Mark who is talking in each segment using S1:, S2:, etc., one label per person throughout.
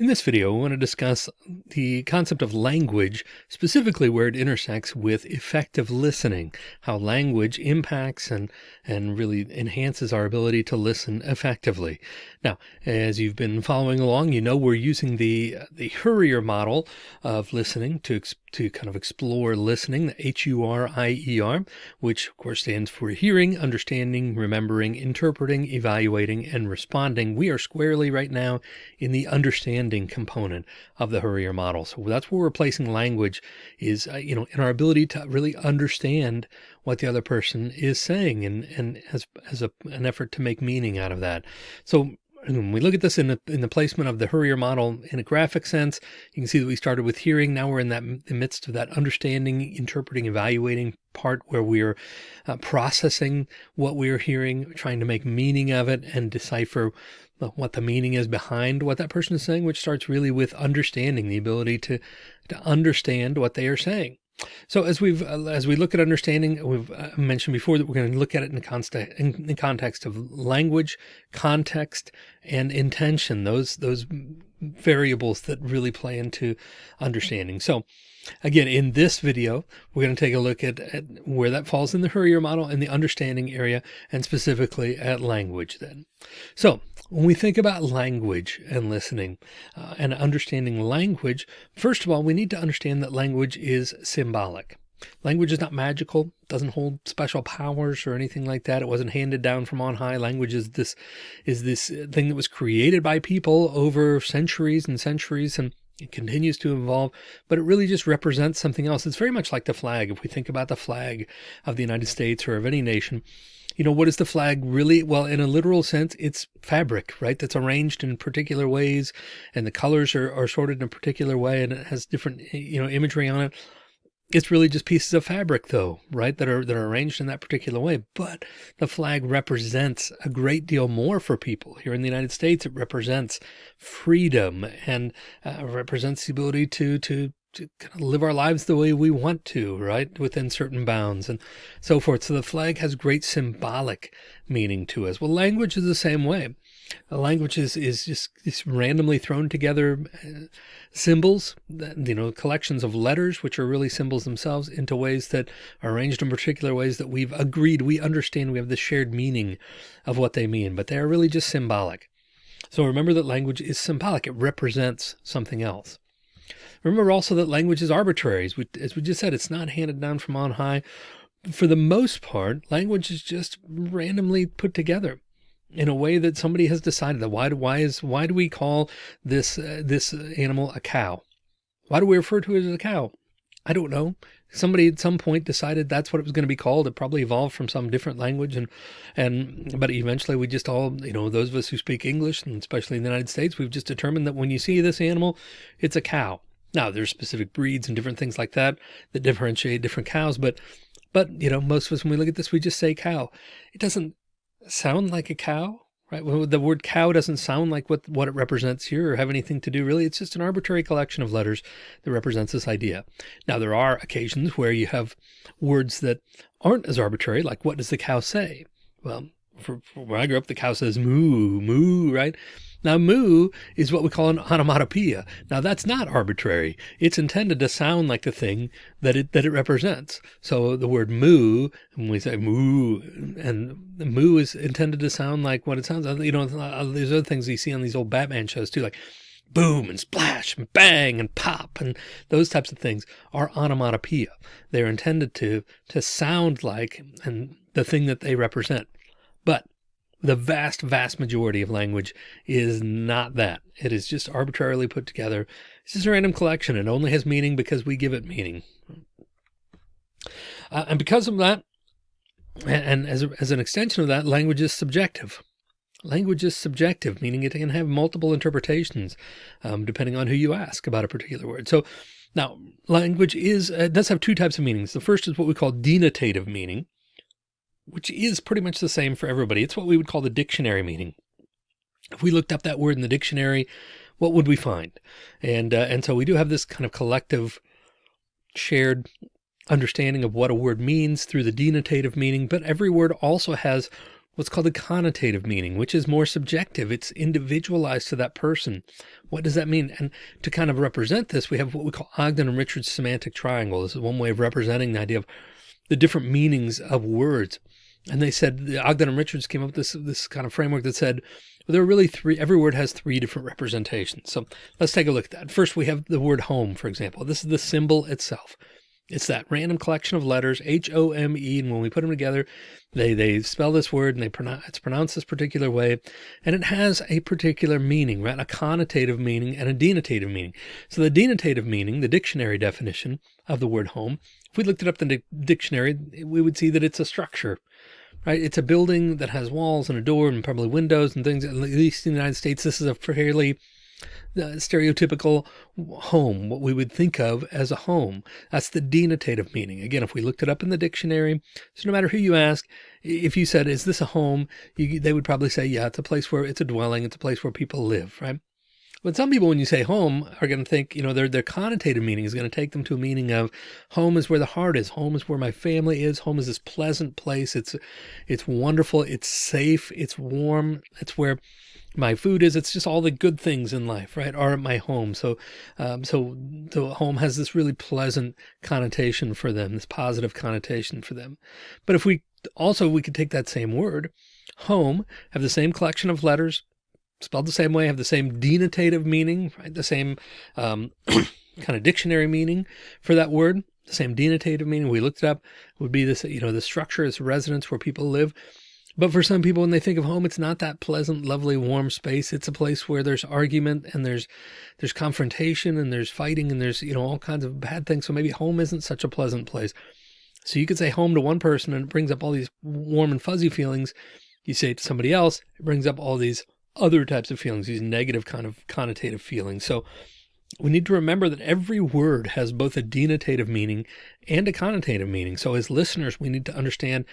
S1: In this video, we want to discuss the concept of language, specifically where it intersects with effective listening, how language impacts and, and really enhances our ability to listen effectively. Now, as you've been following along, you know we're using the, the HURIER model of listening to, to kind of explore listening, the H-U-R-I-E-R, which of course stands for hearing, understanding, remembering, interpreting, evaluating, and responding. We are squarely right now in the understanding component of the HURIER model. So that's where we're language is, uh, you know, in our ability to really understand what the other person is saying and, and as, as a, an effort to make meaning out of that. So when we look at this in the, in the placement of the HURIER model in a graphic sense, you can see that we started with hearing. Now we're in that the midst of that understanding, interpreting, evaluating part where we're uh, processing what we're hearing, trying to make meaning of it and decipher what the meaning is behind what that person is saying, which starts really with understanding the ability to, to understand what they are saying. So as we've uh, as we look at understanding, we've uh, mentioned before that we're going to look at it in, context in, in context of language, context, and intention. Those those variables that really play into understanding. So again, in this video, we're going to take a look at, at where that falls in the HURIER model in the understanding area and specifically at language then. So when we think about language and listening uh, and understanding language, first of all, we need to understand that language is symbolic. Language is not magical, doesn't hold special powers or anything like that. It wasn't handed down from on high. Language is this, is this thing that was created by people over centuries and centuries. And it continues to evolve, but it really just represents something else. It's very much like the flag. If we think about the flag of the United States or of any nation, you know, what is the flag really? Well, in a literal sense, it's fabric, right? That's arranged in particular ways and the colors are, are sorted in a particular way and it has different, you know, imagery on it. It's really just pieces of fabric though, right? That are, that are arranged in that particular way. But the flag represents a great deal more for people here in the United States. It represents freedom and uh, represents the ability to, to to kind of live our lives the way we want to, right? Within certain bounds and so forth. So the flag has great symbolic meaning to us. Well, language is the same way. The language is, just randomly thrown together uh, symbols, you know, collections of letters, which are really symbols themselves into ways that are arranged in particular ways that we've agreed. We understand we have the shared meaning of what they mean, but they are really just symbolic. So remember that language is symbolic. It represents something else. Remember also that language is arbitrary. As we, as we just said, it's not handed down from on high. For the most part, language is just randomly put together in a way that somebody has decided that why, why is, why do we call this, uh, this animal a cow? Why do we refer to it as a cow? I don't know. Somebody at some point decided that's what it was going to be called. It probably evolved from some different language. And, and, but eventually we just all, you know, those of us who speak English and especially in the United States, we've just determined that when you see this animal, it's a cow. Now there's specific breeds and different things like that that differentiate different cows, but, but you know, most of us, when we look at this, we just say cow. It doesn't sound like a cow, right? Well, the word cow doesn't sound like what, what it represents here or have anything to do really. It's just an arbitrary collection of letters that represents this idea. Now there are occasions where you have words that aren't as arbitrary, like what does the cow say? Well, for, for when I grew up, the cow says moo, moo, right? Now, moo is what we call an onomatopoeia. Now, that's not arbitrary. It's intended to sound like the thing that it that it represents. So the word moo, when we say moo, and moo is intended to sound like what it sounds like. You know, there's other things you see on these old Batman shows too, like boom and splash and bang and pop and those types of things are onomatopoeia. They're intended to to sound like and the thing that they represent. But the vast, vast majority of language is not that. It is just arbitrarily put together. It's just a random collection. It only has meaning because we give it meaning. Uh, and because of that, and, as, a, as an extension of that, language is subjective. Language is subjective, meaning it can have multiple interpretations, um, depending on who you ask about a particular word. So now language is, uh, does have two types of meanings. The first is what we call denotative meaning which is pretty much the same for everybody. It's what we would call the dictionary meaning. If we looked up that word in the dictionary, what would we find? And, uh, and so we do have this kind of collective shared understanding of what a word means through the denotative meaning, but every word also has what's called a connotative meaning, which is more subjective. It's individualized to that person. What does that mean? And to kind of represent this, we have what we call Ogden and Richards semantic triangle. This is one way of representing the idea of the different meanings of words. And they said Ogden and Richards came up with this, this kind of framework that said well, there are really three, every word has three different representations. So let's take a look at that. First, we have the word home, for example. This is the symbol itself. It's that random collection of letters, H-O-M-E, and when we put them together, they, they spell this word and they pronounce, it's pronounced this particular way, and it has a particular meaning, right? A connotative meaning and a denotative meaning. So the denotative meaning, the dictionary definition of the word home, if we looked it up in the dictionary, we would see that it's a structure, right? It's a building that has walls and a door and probably windows and things. At least in the United States, this is a fairly uh, stereotypical home, what we would think of as a home. That's the denotative meaning. Again, if we looked it up in the dictionary, so no matter who you ask, if you said, is this a home? You, they would probably say, yeah, it's a place where it's a dwelling. It's a place where people live, right? But some people, when you say home, are going to think, you know, their, their connotative meaning is going to take them to a meaning of home is where the heart is. Home is where my family is. Home is this pleasant place. It's, it's wonderful. It's safe. It's warm. It's where my food is. It's just all the good things in life, right? Are at my home. So, um, so the home has this really pleasant connotation for them, this positive connotation for them. But if we also, we could take that same word, home, have the same collection of letters, spelled the same way, have the same denotative meaning, right? The same um, kind of dictionary meaning for that word, the same denotative meaning. We looked it up would be this, you know, the structure is residence where people live. But for some people, when they think of home, it's not that pleasant, lovely, warm space. It's a place where there's argument and there's, there's confrontation and there's fighting and there's, you know, all kinds of bad things. So maybe home isn't such a pleasant place. So you could say home to one person and it brings up all these warm and fuzzy feelings. You say it to somebody else, it brings up all these other types of feelings, these negative kind of connotative feelings. So we need to remember that every word has both a denotative meaning and a connotative meaning. So as listeners, we need to understand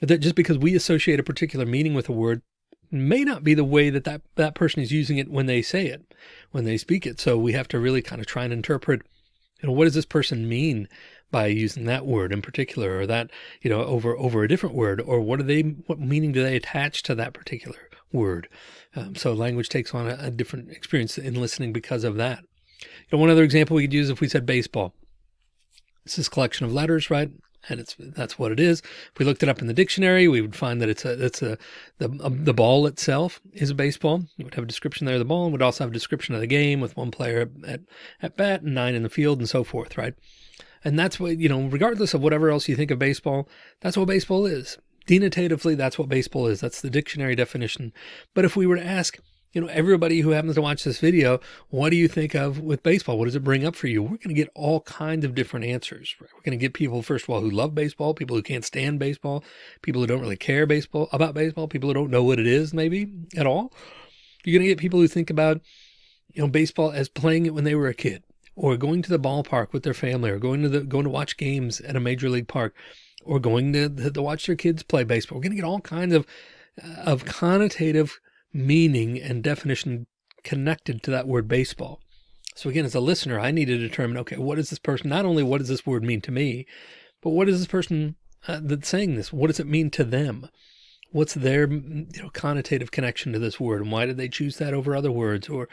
S1: that just because we associate a particular meaning with a word may not be the way that, that that person is using it when they say it, when they speak it. So we have to really kind of try and interpret, you know, what does this person mean by using that word in particular, or that, you know, over, over a different word, or what do they, what meaning do they attach to that particular word. Um, so language takes on a, a, different experience in listening because of that. You know, one other example we could use if we said baseball. It's This is collection of letters, right? And it's that's what it is. If we looked it up in the dictionary, we would find that it's a it's a the a, the ball itself is a baseball. It would have a description there of the ball, and would also have a description of the game with one player at at bat and nine in the field and so forth, right? And that's what you know, regardless of whatever else you think of baseball, that's what baseball is. Denotatively, that's what baseball is. That's the dictionary definition. But if we were to ask, you know, everybody who happens to watch this video, what do you think of with baseball? What does it bring up for you? We're going to get all kinds of different answers. Right? We're going to get people, first of all, who love baseball, people who can't stand baseball, people who don't really care baseball about baseball, people who don't know what it is maybe at all. You're going to get people who think about, you know, baseball as playing it when they were a kid or going to the ballpark with their family or going to the, going to watch games at a major league park or going to, to watch their kids play baseball. We're going to get all kinds of, of connotative meaning and definition connected to that word baseball. So again, as a listener, I need to determine, okay, what is this person, not only what does this word mean to me, but what is this person uh, that's saying this? What does it mean to them? What's their you know connotative connection to this word? And why did they choose that over other words? Or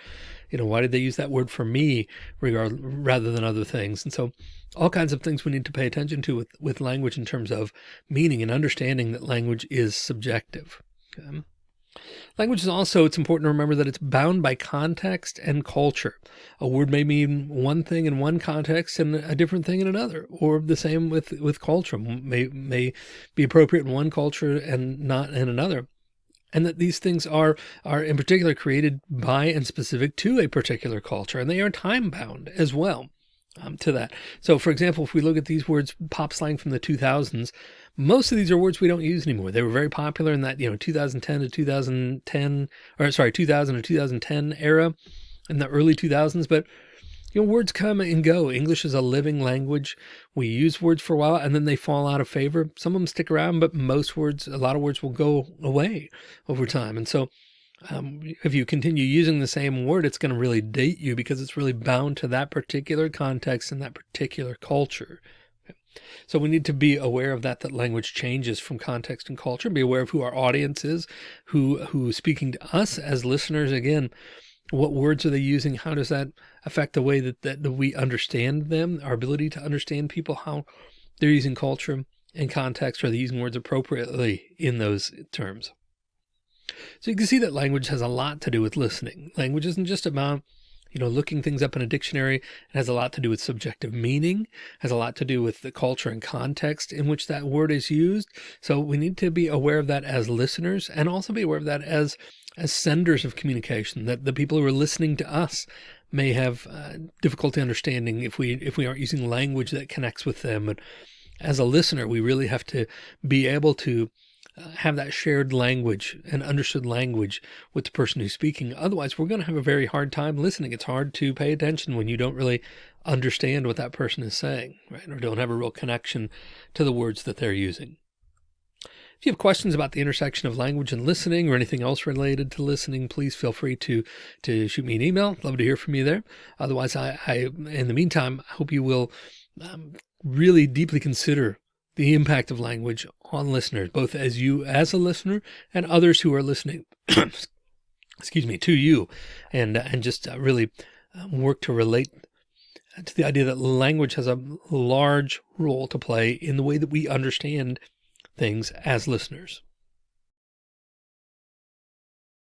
S1: you know why did they use that word for me regard rather than other things? And so all kinds of things we need to pay attention to with with language in terms of meaning and understanding that language is subjective. Okay? Language is also, it's important to remember that it's bound by context and culture. A word may mean one thing in one context and a different thing in another, or the same with, with culture may, may be appropriate in one culture and not in another. And that these things are, are in particular created by and specific to a particular culture, and they are time bound as well um, to that. So for example, if we look at these words, pop slang from the 2000s, most of these are words we don't use anymore. They were very popular in that, you know, 2010 to 2010, or sorry, 2000 to 2010 era in the early 2000s. But, you know, words come and go. English is a living language. We use words for a while and then they fall out of favor. Some of them stick around, but most words, a lot of words will go away over time. And so um, if you continue using the same word, it's going to really date you because it's really bound to that particular context and that particular culture. So we need to be aware of that, that language changes from context and culture, be aware of who our audience is, who, who speaking to us as listeners. Again, what words are they using? How does that affect the way that, that we understand them, our ability to understand people, how they're using culture and context, are they using words appropriately in those terms? So you can see that language has a lot to do with listening. Language isn't just about you know, looking things up in a dictionary. It has a lot to do with subjective meaning, has a lot to do with the culture and context in which that word is used. So we need to be aware of that as listeners and also be aware of that as, as senders of communication, that the people who are listening to us may have uh, difficulty understanding if we, if we aren't using language that connects with them. And as a listener, we really have to be able to have that shared language and understood language with the person who's speaking. Otherwise, we're going to have a very hard time listening. It's hard to pay attention when you don't really understand what that person is saying, right? Or don't have a real connection to the words that they're using. If you have questions about the intersection of language and listening or anything else related to listening, please feel free to, to shoot me an email. Love to hear from you there. Otherwise, I, I in the meantime, I hope you will um, really deeply consider the impact of language on listeners, both as you as a listener and others who are listening, excuse me, to you and, and just uh, really um, work to relate to the idea that language has a large role to play in the way that we understand things as listeners.